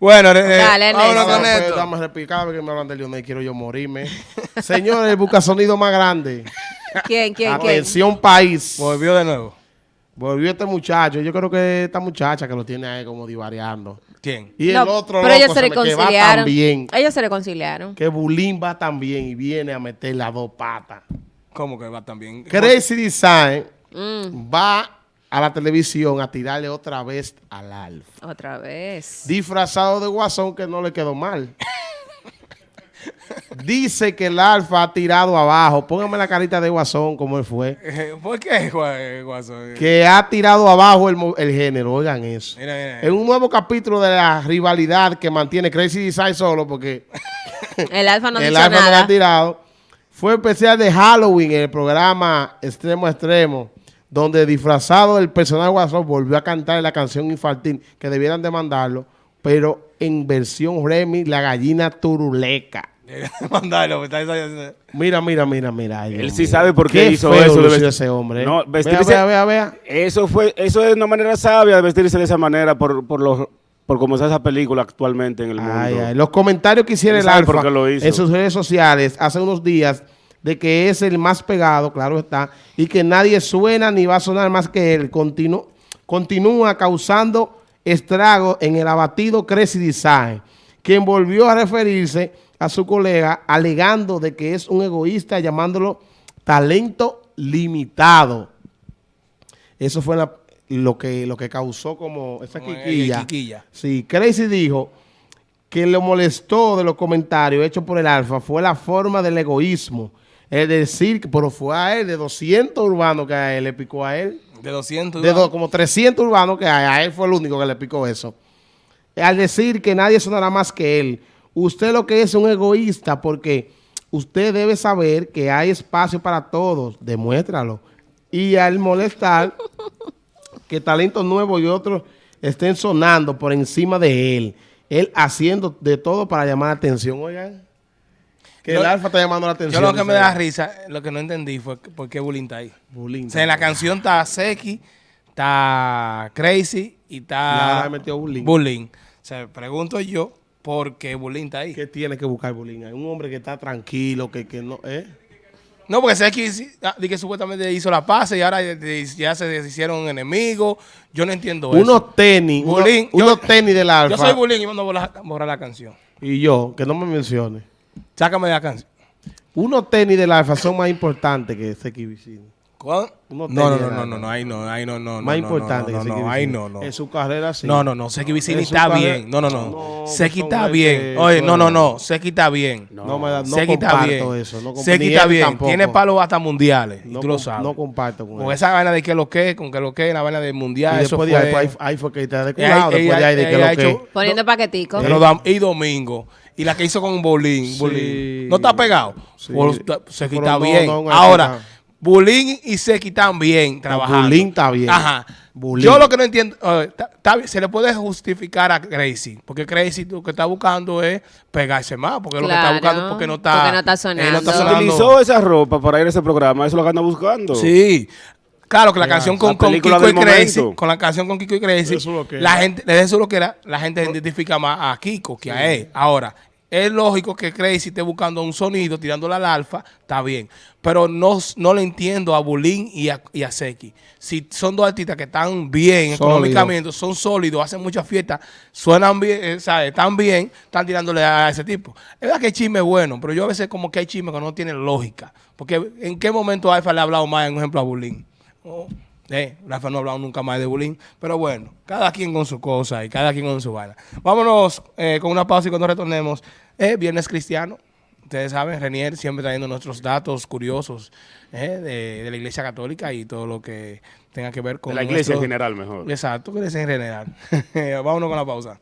Bueno, eh, Dale, vámonos Ernesto. con Pues, esto. Dame cada vez que me hablan de Lionel quiero yo morirme. Señores, busca sonido más grande. ¿Quién, quién, quién? Atención país. Volvió de nuevo. Volvió este muchacho. Yo creo que esta muchacha que lo tiene ahí como divariando. ¿Quién? Y el otro pero ellos loco se se me- que va reconciliaron. tan bien. Ellos se reconciliaron. Que Bulín va tan bien y viene a meter las dos patas. ¿Cómo que va tan bien? Crazy Design Mm, va a la televisión a tirarle otra vez al Alfa. otra vez. Disfrazado de guasón que no le quedó mal. Dice que el Alfa ha tirado abajo. Póngame la carita de guasón como él fue. ¿Por qué, Gua- Guaso? Que ha tirado abajo el, el género. Oigan eso. Mira, mira. En un nuevo capítulo de la rivalidad que mantiene Crazy Design solo porque El alfa no el Alfa no lo ha tirado. Fue especial de Halloween en el programa Extremo a Extremo, donde disfrazado del personaje Guasón volvió a cantar la canción infantil que debieran demandarlo, pero en versión Remy, la gallina turuleca. Mandarlo, Mira, mira, mira, mira. ay, Él sí sabe por qué hizo feo eso de vestir- ese hombre. ¿eh? No, vea, vestirse- vea, vea, vea. Eso fue, eso es una manera sabia de vestirse de esa manera por, por los por cómo está esa película actualmente en el mundo. Ay, ay. Los comentarios que hiciera Él el Alfa qué lo hizo. en sus redes sociales hace unos días de que es el más pegado, claro está, y que nadie suena ni va a sonar más que él. Continu- continúa causando estragos en el abatido Crazy Design, quien volvió a referirse a su colega alegando de que es un egoísta llamándolo talento limitado. Eso fue la- lo, que, lo que causó como esa Como quiquilla. quiquilla. Sí, Crazy dijo que le molestó de los comentarios hechos por el Alfa fue la forma del egoísmo. Es decir, que- pero fue a él, de 200 urbanos que a él le picó a él. De 200. De do- como 300 urbanos que a él fue el único que le picó eso. Al decir que nadie sonará más que él, usted lo que es un egoísta porque usted debe saber que hay espacio para todos, demuéstralo. Y al molestar que talentos nuevos y otros estén sonando por encima de él, él haciendo de todo para llamar la atención, oigan. Que Yo- el alfa está llamando la Yo atención. lo que me da risa, lo que no entendí fue por qué Bullying está ahí. Bulín. O sea, en la canción está Seki, está Crazy y está metió Bulín. Bullying. O sea, pregunto yo por qué Bullying está ahí. ¿Qué tiene que buscar Bulín? Un hombre que está tranquilo, que, que no... ¿eh? No, porque Seki ah, que supuestamente hizo la paz y ahora ya- se hicieron enemigos. Yo no entiendo eso. Unos tenis, Bulín, yo- unos tenis del alfa. Yo soy Bullying y mando a borrar, borrar la canción. Y yo, que no me mencione. Sácame de la canción. Unos tenis del alfa son más importantes que ese Vicini. No, no, no, de no, no, no, ahí no, ahí no, no. más no, importante no, que no, Seki no, ahí no, no. En su carrera sí. No, no, no, Seki Vicini está carrera- bien. No, no, no. No, Seki está este, bien. Oye, no, no, no. no. Seki está bien. No, me da, no Seki está comparto bien. eso. No Seki está bien. tampoco. Tiene palos hasta mundiales. y No, tú lo sabes. no comparto con con él. esa vaina de que lo que, con que lo que, la vaina del mundial. y eso después fue, de ahí, fue que está descuidado. Después de ahí de que lo que... Poniendo paquetico. Y domingo. Y la que hizo con Bolín. Sí. Bolín. ¿No está pegado? Sí. Pues, ta- Seki Pero está no, bien. no, no, Ahora, no. Bulín y Seki bien trabajando. Bulín está bien. Ajá. Bulín. Yo lo que no entiendo, eh, está- está bien, se le puede justificar a Crazy, porque Crazy lo que está buscando es pegarse más, porque lo que está Claro, buscando porque no está, porque no está eh, sonando. sonando. Utilizó esa ropa para ir a ese programa, eso es lo que anda buscando. Sí. Claro que la canción con, la con película Kiko y Crazy, con la canción con Kiko y Crazy, Eso es lo que la gente, de eso es lo que era, la gente identifica más a Kiko que a él. Ahora, es lógico que Crazy esté buscando un sonido, tirándole al alfa, está bien. Pero no, no le entiendo a Bulín y a, y a Seki. Si son dos artistas que están bien Sólido. económicamente, son sólidos, hacen muchas fiestas, suenan bien, eh, ¿sabes? están bien, están tirándole a ese tipo. Es verdad que hay chisme bueno, pero yo a veces como que hay chisme que no tienen lógica. Porque ¿en qué momento Alfa le ha hablado más, en ejemplo, a Bulín? Oh, eh, Rafa no ha hablado nunca más de bullying, pero bueno, cada quien con su cosa y cada quien con su vaina. Vámonos eh, con una pausa y cuando retornemos, eh, Viernes Cristiano. Ustedes saben, Renier siempre trayendo nuestros datos curiosos eh, de, de la Iglesia Católica y todo lo que tenga que ver con De la iglesia en general mejor. Exacto, iglesia en general. Vámonos con la pausa.